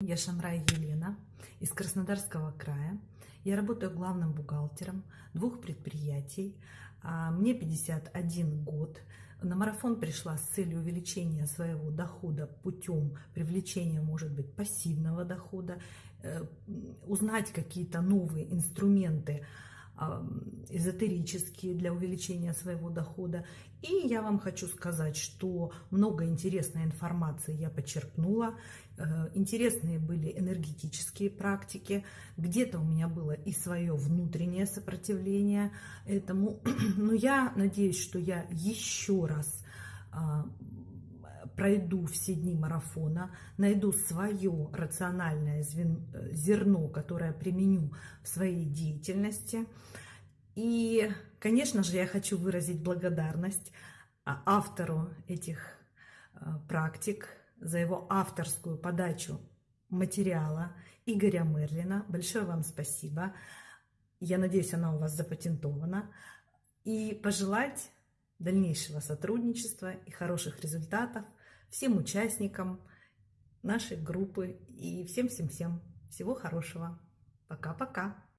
Я Шамрай Елена из Краснодарского края. Я работаю главным бухгалтером двух предприятий. А, Мне 51 год. На марафон пришла с целью увеличения своего дохода путем привлечения, может быть, пассивного дохода, э, узнать какие-то новые инструменты эзотерические для увеличения своего дохода. И я вам хочу сказать, что много интересной информации я почерпнула. Э, интересные были энергетические практики. Где-то у меня было и свое внутреннее сопротивление этому. Но я надеюсь, что я еще раз а, пройду все дни марафона, найду свое рациональное зерно, которое применю в своей деятельности. И, конечно же, я хочу выразить благодарность а, автору этих а, практик за его авторскую подачу материала Игоря Мерлина. Большое вам спасибо. Я надеюсь, она у вас запатентована. И пожелать дальнейшего сотрудничества и хороших результатов всем участникам нашей группы и всем-всем-всем. Всего хорошего. Пока-пока.